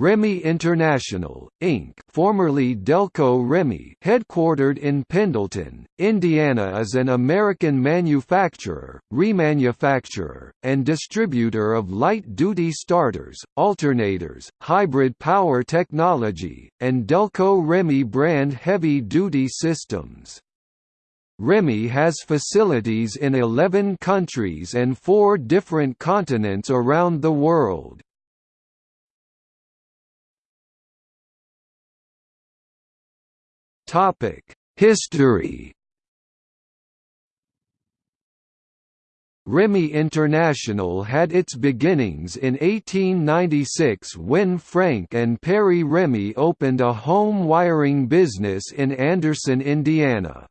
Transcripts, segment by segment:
Remy International, Inc. formerly Delco Remy headquartered in Pendleton, Indiana is an American manufacturer, remanufacturer, and distributor of light-duty starters, alternators, hybrid power technology, and Delco Remy brand heavy-duty systems. Remy has facilities in 11 countries and four different continents around the world. Topic: History. Remy International had its beginnings in 1896 when Frank and Perry Remy opened a home wiring business in Anderson, Indiana.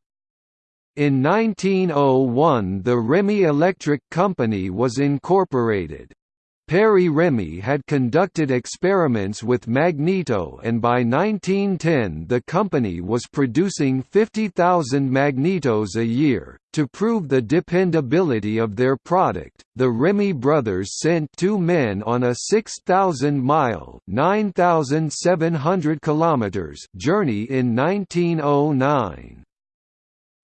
In 1901 the Remy Electric Company was incorporated. Perry Remy had conducted experiments with magneto and by 1910 the company was producing 50,000 magnetos a year. To prove the dependability of their product, the Remy brothers sent two men on a 6,000-mile (9,700 kilometers) journey in 1909.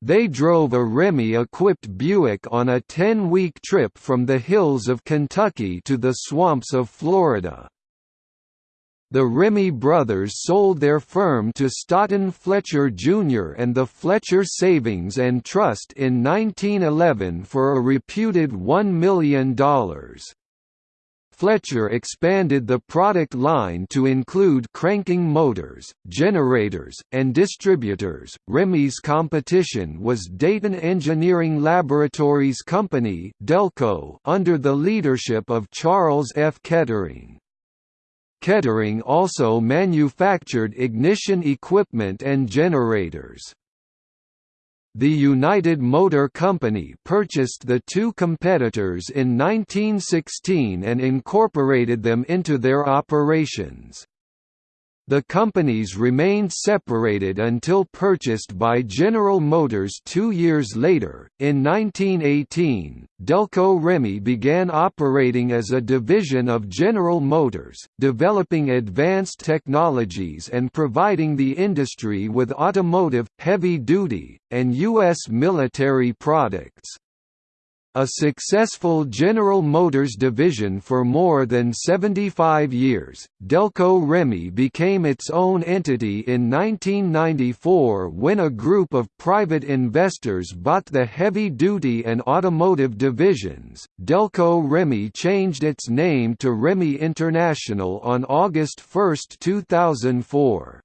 They drove a Remy-equipped Buick on a 10-week trip from the hills of Kentucky to the swamps of Florida. The Remy brothers sold their firm to Stoughton Fletcher Jr. and the Fletcher Savings and Trust in 1911 for a reputed $1 million. Fletcher expanded the product line to include cranking motors, generators, and distributors. Remy's competition was Dayton Engineering Laboratories Company (Delco) under the leadership of Charles F. Kettering. Kettering also manufactured ignition equipment and generators. The United Motor Company purchased the two competitors in 1916 and incorporated them into their operations. The companies remained separated until purchased by General Motors two years later. In 1918, Delco Remy began operating as a division of General Motors, developing advanced technologies and providing the industry with automotive, heavy duty, and U.S. military products. A successful General Motors division for more than 75 years, Delco Remy became its own entity in 1994 when a group of private investors bought the heavy-duty and automotive divisions. Delco Remy changed its name to Remy International on August 1, 2004.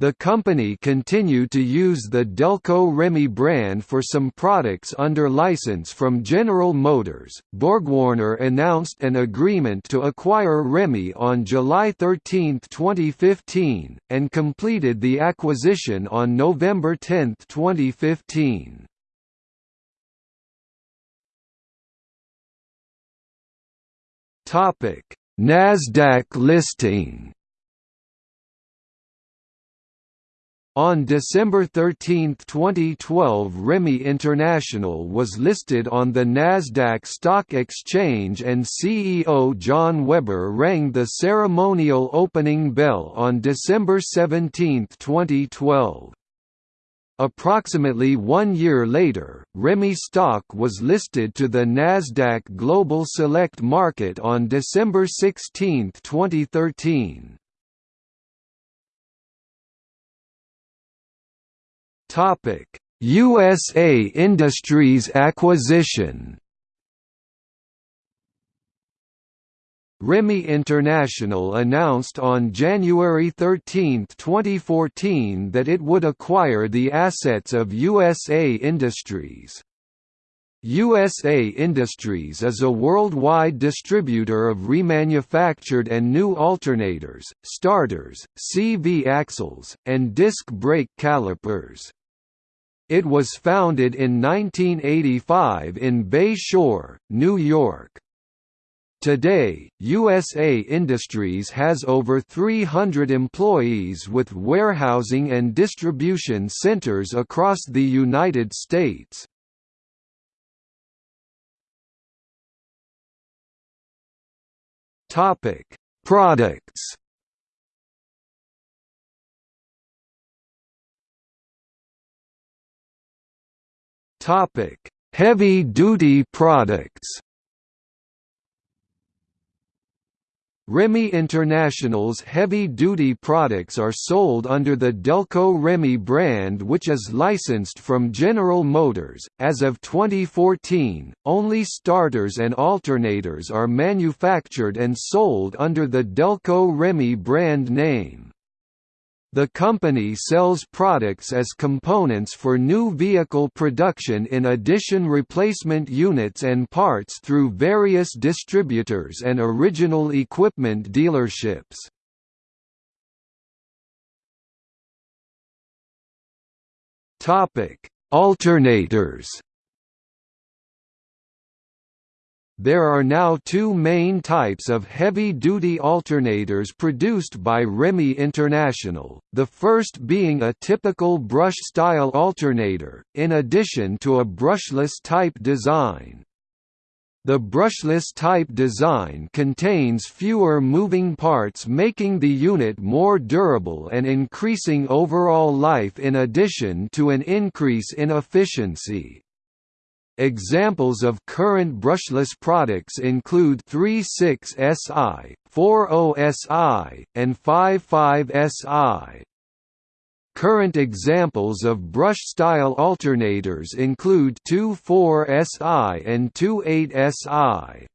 The company continued to use the Delco Remy brand for some products under license from General Motors. BorgWarner announced an agreement to acquire Remy on July 13, 2015, and completed the acquisition on November 10, 2015. Topic: Nasdaq listing. On December 13, 2012 Remy International was listed on the Nasdaq Stock Exchange and CEO John Weber rang the ceremonial opening bell on December 17, 2012. Approximately one year later, Remy stock was listed to the Nasdaq Global Select Market on December 16, 2013. Topic: USA Industries acquisition. Remy International announced on January 13, 2014 that it would acquire the assets of USA Industries. USA Industries is a worldwide distributor of remanufactured and new alternators, starters, CV axles, and disc brake calipers. It was founded in 1985 in Bay Shore, New York. Today, USA Industries has over 300 employees with warehousing and distribution centers across the United States. Products Topic: Heavy-duty products. Remy International's heavy-duty products are sold under the Delco Remy brand which is licensed from General Motors. As of 2014, only starters and alternators are manufactured and sold under the Delco Remy brand name. The company sells products as components for new vehicle production in addition replacement units and parts through various distributors and original equipment dealerships. Alternators There are now two main types of heavy-duty alternators produced by Remy International, the first being a typical brush-style alternator, in addition to a brushless type design. The brushless type design contains fewer moving parts making the unit more durable and increasing overall life in addition to an increase in efficiency. Examples of current brushless products include 36SI, 40SI, and 55SI. Current examples of brush-style alternators include 24SI and 28SI.